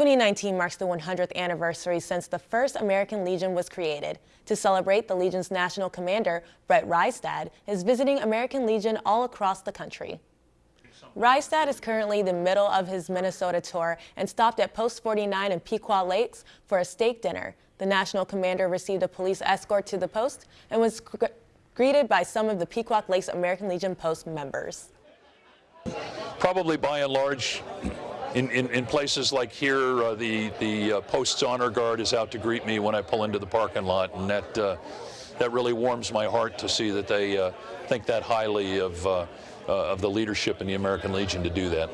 2019 marks the 100th anniversary since the first American Legion was created. To celebrate, the Legion's national commander, Brett Reistad, is visiting American Legion all across the country. Reistad is currently the middle of his Minnesota tour and stopped at Post 49 in Pequot Lakes for a steak dinner. The national commander received a police escort to the post and was greeted by some of the Pequot Lakes American Legion Post members. Probably by and large, in, in, in, places like here, uh, the, the uh, Post's honor guard is out to greet me when I pull into the parking lot, and that, uh, that really warms my heart to see that they uh, think that highly of, uh, uh, of the leadership in the American Legion to do that.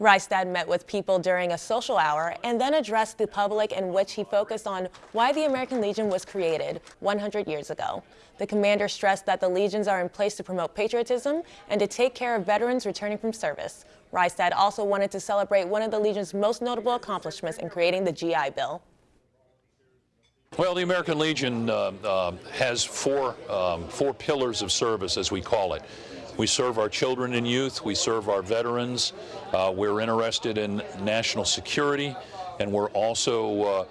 Reistad met with people during a social hour and then addressed the public in which he focused on why the American Legion was created 100 years ago. The commander stressed that the legions are in place to promote patriotism and to take care of veterans returning from service. Reistad also wanted to celebrate one of the Legion's most notable accomplishments in creating the GI Bill. Well, the American Legion uh, uh, has four, um, four pillars of service, as we call it. We serve our children and youth, we serve our veterans, uh, we're interested in national security, and we're also, uh,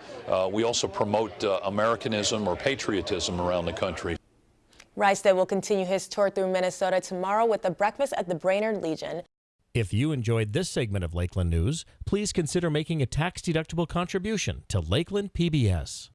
uh, we also promote uh, Americanism or patriotism around the country. Reistad will continue his tour through Minnesota tomorrow with a breakfast at the Brainerd Legion. If you enjoyed this segment of Lakeland News, please consider making a tax-deductible contribution to Lakeland PBS.